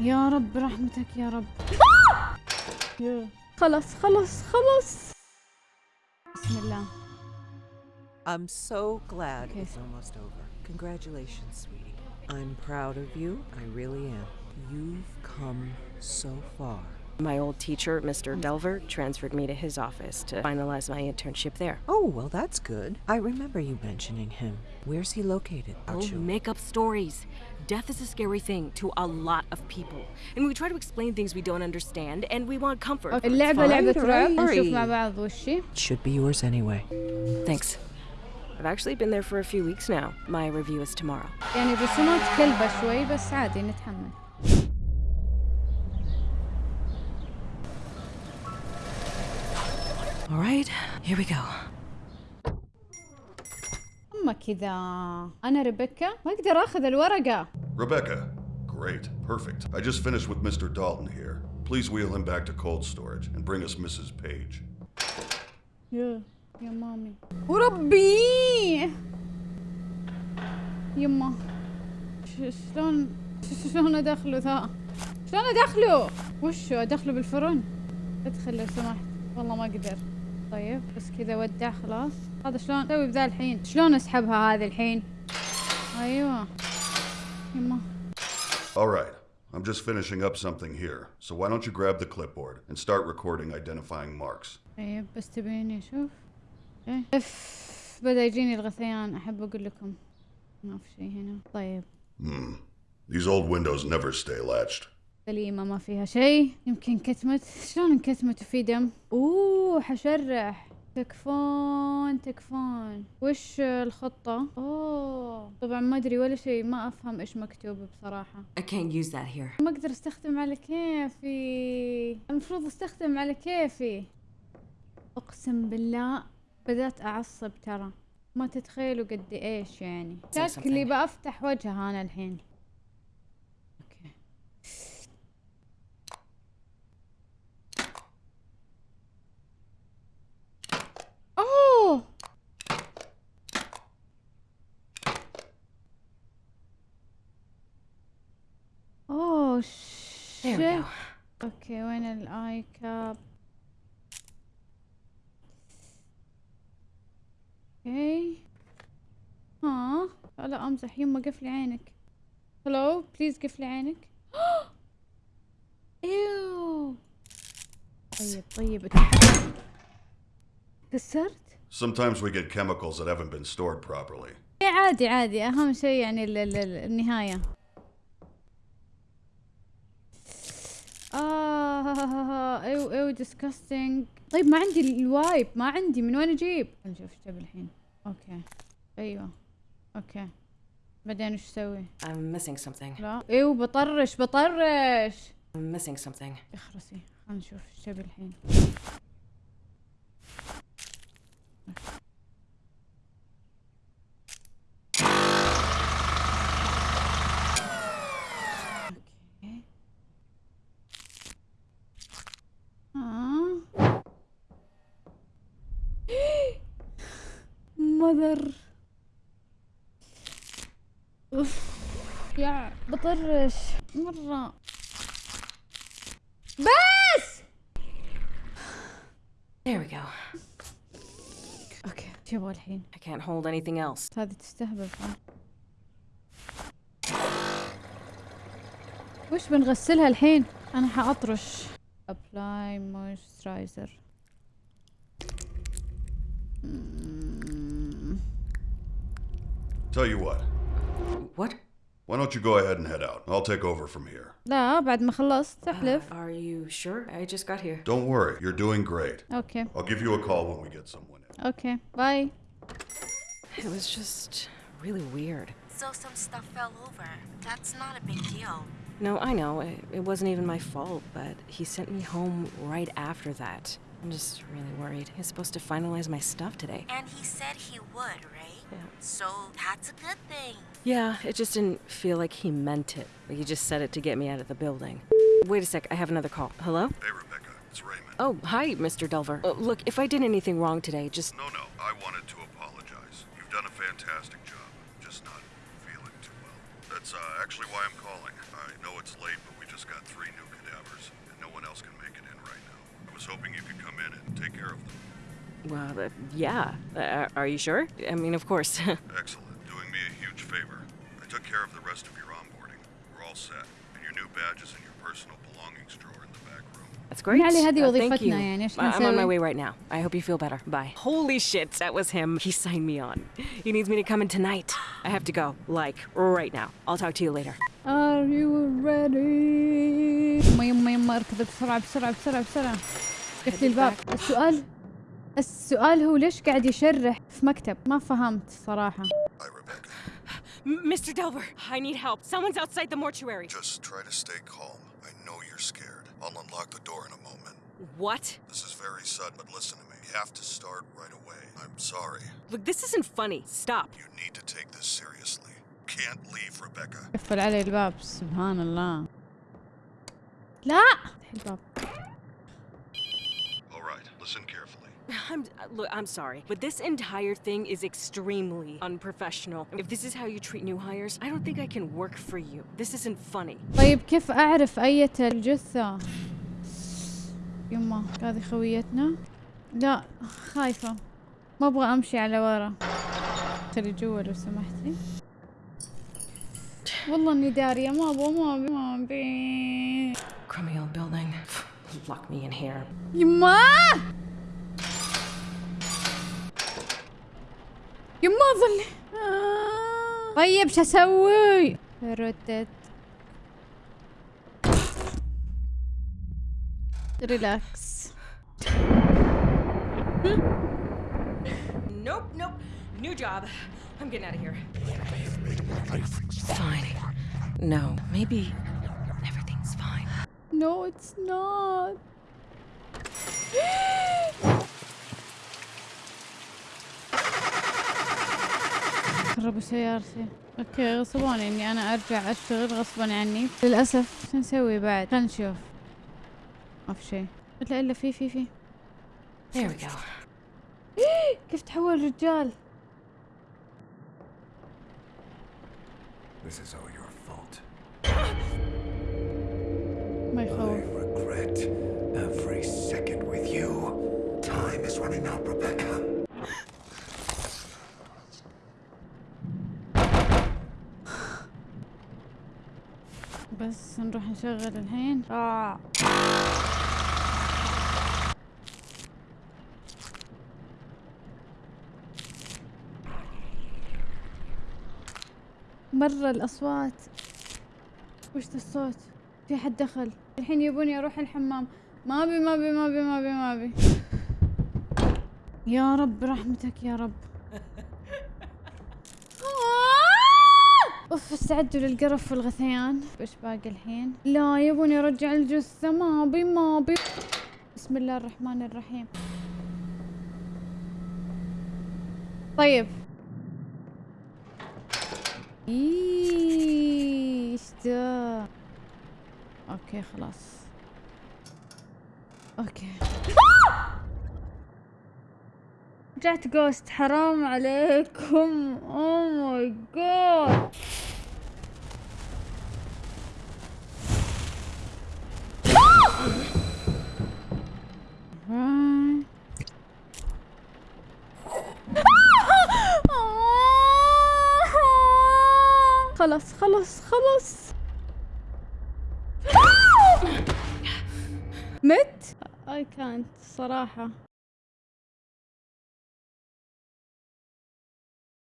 يا رب برحمتك يا رب. خلص خلص خلص بسم الله I'm so glad Okay. it's almost over. Congratulations, sweetie. I'm proud of you. I really am. You've come so far. My old teacher, Mr. Delver, transferred me to his office to finalize my internship there. Oh, well, that's good. I remember you mentioning him. Where's he located? Oh, Achu? make up stories. Death is a scary thing to a lot of people. And we try to explain things we don't understand, and we want comfort. أوكي، اللعبة لعبة fine, رعب don't نشوف worry. مع بعض وشي It should be yours anyway. Thanks. I've actually been there for a few weeks now. My review is tomorrow. يعني رسومات كلبة شوي بس عادي نتحمل All right, here we go. أما كذا أنا ريبيكا ما أقدر آخذ الورقة Rebecca. Great. Perfect. I just finished with Mr. Dalton here. Please wheel him back to cold storage and bring us Mrs. Page. يا يا مامي وربي يما شلون شلون ادخله ذا شلون ادخله وشو ادخله بالفرن ادخل لو سمحت والله ما أقدر طيب بس كذا ودع خلاص. هذا شلون؟ أسوي بذا الحين. شلون اسحبها هذه الحين؟ أيوه. يما. All right. I'm just finishing up something here. So why don't you grab the clipboard and start recording identifying marks? طيب بس تبيني أشوف إيه. إف بدأ يجيني الغثيان. أحب أقول لكم ما في شيء هنا. طيب. Hmm. These old windows never stay latched. سليمة ما فيها شيء يمكن كتمت شلون انكتمت وفي دم؟ أوه. حشرح تكفون تكفون. وش الخطة؟ أوه. طبعا ما أدري ولا شيء ما أفهم إيش مكتوب بصراحة. I can't use that here. ما أقدر أستخدم على كيفي. المفروض أستخدم على كيفي. أقسم بالله بدأت أعصب ترى. ما تتخيلوا قد إيش يعني. شكلي. بفتح وجهها أنا الحين أوكي اوه اوه Go. أوكي. وين الاي كاب okay. ها لا أمزح. يما قفلي عينك. hello please قفلي عينك. إيوه. طيب طيب. كسرت؟ Sometimes we get chemicals that haven't been stored properly. إيه عادي عادي. أهم شيء يعني ال ew ew disgusting. طيب ما عندي ال wipe ما عندي من وين أجيب؟ نشوف إيش الحين. okay. أيوه. okay. بعدين إيش أسوي؟ I'm missing something. لا. إيوه بطرش بطرش. I'm missing something. اخرسي خلينا نشوف إيش الحين okay آه. مذر أوف يا بطرش. مرة. بس! There we go. أوكي شو يبغى الحين؟ I can't hold anything else. هذه تستهبل. وش بنغسلها الحين؟ أنا حأطرش. ابلاي مويسترايزر Tell you what. What? Why don't you go ahead and head out? I'll take over from here. لا بعد ما خلصت تحلف Are you sure? I just got here. Don't worry, you're doing great. اوكي I'll give you a call when we get someone in. اوكي باي It was just really weird. So some stuff fell over. That's not a big deal. No, I know. It, it wasn't even my fault, but he sent me home right after that. I'm just really worried. He's supposed to finalize my stuff today. And he said he would, right? Yeah. So that's a good thing. Yeah, it just didn't feel like he meant it. Like he just said it to get me out of the building. Wait a sec, I have another call. Hello? Hey, Rebecca, it's Raymond. Oh, hi, Mr. Delver. Uh, look, if I did anything wrong today, just. No, no, I wanted to apologize. You've done a fantastic job. Just not feeling too well. That's uh, actually why I'm calling. I know it's late, but we just got three new cadavers, and no one else can make it was hoping you could come in and take care of them. Well, uh, yeah. Uh, are you sure? I mean, of course. Excellent. Doing me a huge favor. I took care of the rest of your onboarding. We're all set. And your new badge is in your personal belongings drawer in the back room. That's great. علي هذه Uh, thank وظيفتنا you. يعني، إيش I- I'm on my نسوي؟ way right now. I hope you feel better. Bye. Holy shit, that was him. He signed me on. He needs me to come in tonight. I have to go, like, right now. I'll talk to you later. Are you ready يما يما يما اركض بسرعة بسرعة بسرعة بسرعة قفلي الباب السؤال السؤال هو ليش قاعد يشرح في مكتب ما فهمت صراحة Mr. Delver, I need help. Someone's outside the mortuary. Just try to stay calm. I know you're scared. I'll unlock the door in a moment. What? This is very sudden, but listen to me. You have to start right away. I'm sorry. Look, this isn't funny. Stop. You need to take this seriously. Can't leave, Rebecca. قفل علي الباب سبحان الله لا الباب listen carefully. I'm uh, look, I'm sorry, but this entire thing is extremely unprofessional. If this is how you treat new hires, I don't think I can work for you. This isn't funny. طيب كيف اعرف اية الجثة يما هذه خويتنا لا خايفة ما أبغى امشي على ورا خلي جوا لو سمحتي والله اني دارية ما أبغى ما ابي ما ابي Crummy old building. Lock me in here. يما يما ظل آه. طيب شو اسوي ردت ريلاكس Nope, nope. New job. I'm getting out of here. Fine. No, maybe everything's fine. No, it's not. خربوا سيارتي أوكي غصبوني إني أنا أرجع أشتغل غصبا عني. للأسف. شو نسوي بعد؟ خلينا نشوف. ما في شيء. الا إلا في في في. There we go. كيف تحول رجال؟ This is all your fault. Regret every second with you. Time is running out, Rebecca. بس نروح نشغل الحين آه. مرة الأصوات وش الصوت في حد دخل. الحين يبوني أروح الحمام. ما أبي ما أبي ما أبي ما أبي ما أبي. يا رب رحمتك يا رب! أوف استعدوا للقرف والغثيان. إيش باقي الحين؟ لا يبوني أرجع الجثة. ما أبي ما أبي. بسم الله الرحمن الرحيم. طيب. إيش ده؟ okay خلاص. okay. رجعت جوست حرام عليكم. أو ماي جاد خلاص خلاص خلاص. I can't صراحة.